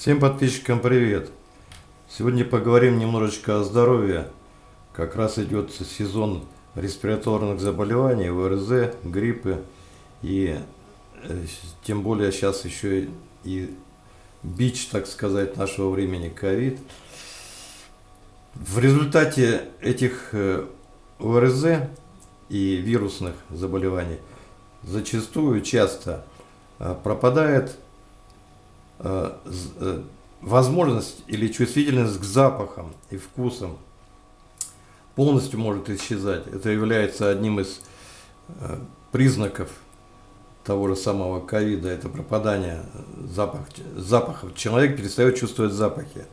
Всем подписчикам привет! Сегодня поговорим немножечко о здоровье. Как раз идет сезон респираторных заболеваний, ВРЗ, гриппы. И э, тем более сейчас еще и бич, так сказать, нашего времени ковид. В результате этих э, ОРЗ и вирусных заболеваний зачастую часто э, пропадает возможность или чувствительность к запахам и вкусам полностью может исчезать. Это является одним из э, признаков того же самого ковида, это пропадание запах, запахов. Человек перестает чувствовать запахи.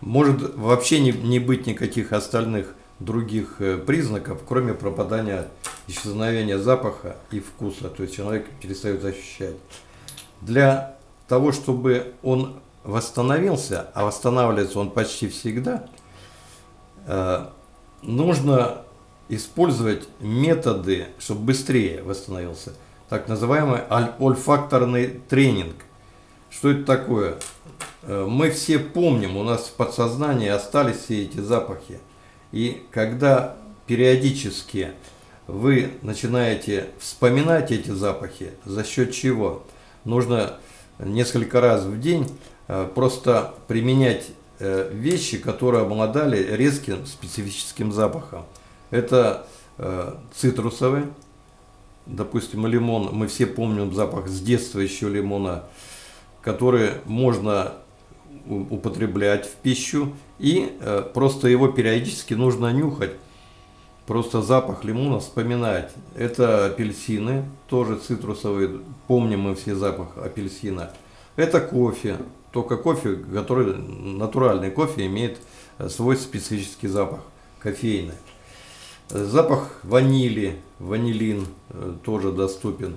Может вообще не, не быть никаких остальных других признаков, кроме пропадания, исчезновения запаха и вкуса. То есть человек перестает ощущать. Для того, чтобы он восстановился, а восстанавливается он почти всегда, э, нужно использовать методы, чтобы быстрее восстановился. Так называемый ольфакторный тренинг. Что это такое? Э, мы все помним, у нас в подсознании остались все эти запахи. И когда периодически вы начинаете вспоминать эти запахи, за счет чего? Нужно несколько раз в день э, просто применять э, вещи, которые обладали резким специфическим запахом. Это э, цитрусовые, допустим, лимон, мы все помним запах с детства еще лимона, который можно употреблять в пищу, и просто его периодически нужно нюхать, просто запах лимона вспоминать. Это апельсины, тоже цитрусовые, помним мы все запах апельсина. Это кофе, только кофе, который натуральный кофе имеет э, свой специфический запах, кофейный. Запах ванили, ванилин э, тоже доступен.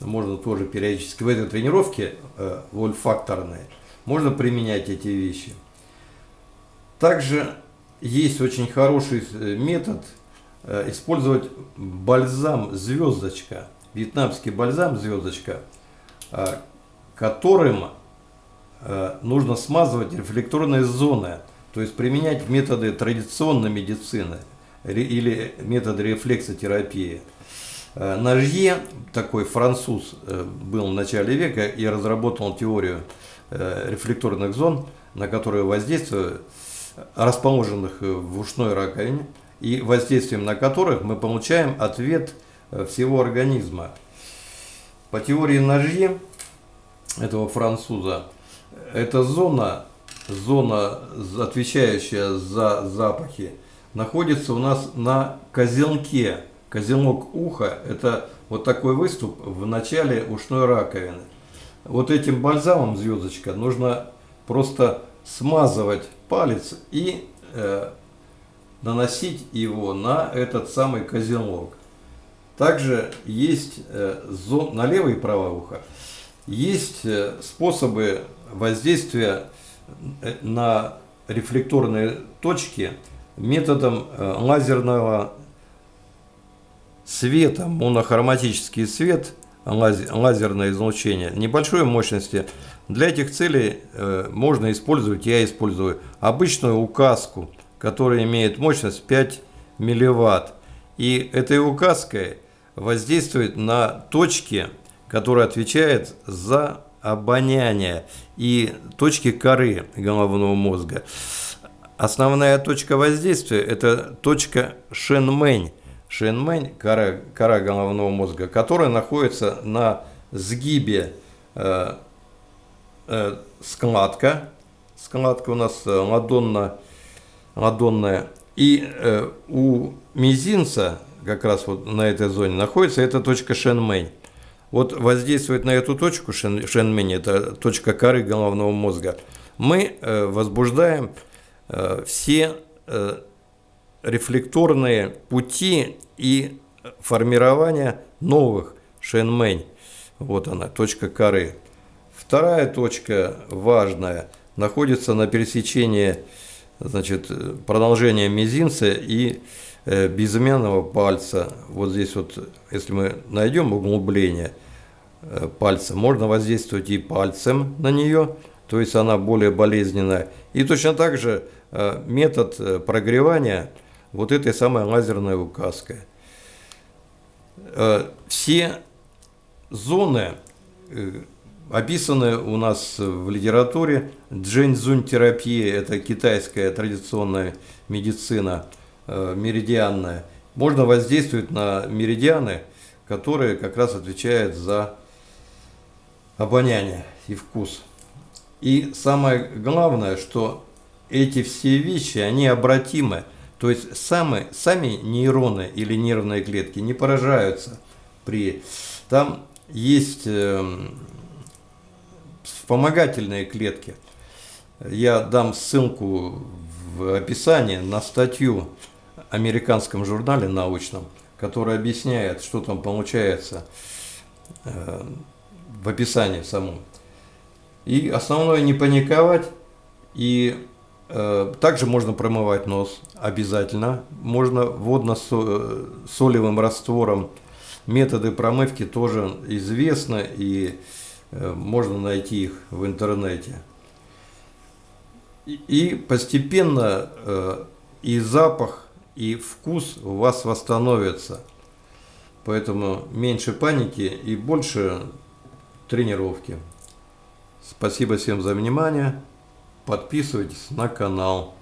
Можно тоже периодически в этой тренировке, э, вольфакторной, можно применять эти вещи. Также есть очень хороший метод – Э, использовать бальзам «Звездочка», вьетнамский бальзам «Звездочка», э, которым э, нужно смазывать рефлекторные зоны, то есть применять методы традиционной медицины или методы рефлексотерапии. Нажье, такой француз, был в начале века и разработал теорию рефлекторных зон, на которые воздействуют расположенных в ушной раковине, и воздействием на которых мы получаем ответ э, всего организма. По теории Ножье, этого француза, эта зона, зона, отвечающая за запахи, находится у нас на козелке. Козелок уха – это вот такой выступ в начале ушной раковины. Вот этим бальзамом, звездочка, нужно просто смазывать палец и э, наносить его на этот самый козелок. Также есть э, зон, на левое и правое ухо. Есть э, способы воздействия э, на рефлекторные точки методом лазерного света, монохроматический свет, лазерное излучение небольшой мощности. Для этих целей можно использовать, я использую обычную указку – который имеет мощность 5 милливатт. И этой указкой воздействует на точки, которые отвечают за обоняние и точки коры головного мозга. Основная точка воздействия – это точка Шенмэнь. Шенмэнь – кора, кора головного мозга, которая находится на сгибе э, э, складка. Складка у нас э, ладонно ладонная. И э, у мизинца, как раз вот на этой зоне, находится эта точка Шенмэнь. Вот воздействует на эту точку шен, Шенмэнь, это точка коры головного мозга, мы э, возбуждаем э, все э, рефлекторные пути и формирование новых Шенмэнь. Вот она, точка коры. Вторая точка важная находится на пересечении значит, продолжение мизинца и э, безымянного пальца. Вот здесь вот, если мы найдем углубление э, пальца, можно воздействовать и пальцем на нее, то есть она более болезненная. И точно так же э, метод э, прогревания вот этой самой лазерной указкой. Э, все зоны описаны у нас в литературе. Джэньцзунь-терапия – это китайская традиционная медицина меридианная. Можно воздействовать на меридианы, которые как раз отвечают за обоняние и вкус. И самое главное, что эти все вещи, они обратимы. То есть сами, сами нейроны или нервные клетки не поражаются при... Там есть э, вспомогательные клетки. Я дам ссылку в описании на статью в американском журнале научном, которая объясняет, что там получается э, в описании самом. И основное не паниковать. И э, также можно промывать нос обязательно. Можно водно-солевым раствором. Методы промывки тоже известны и э, можно найти их в интернете. И, и постепенно э, и запах, и вкус у вас восстановится. Поэтому меньше паники и больше тренировки. Спасибо всем за внимание. Подписывайтесь на канал.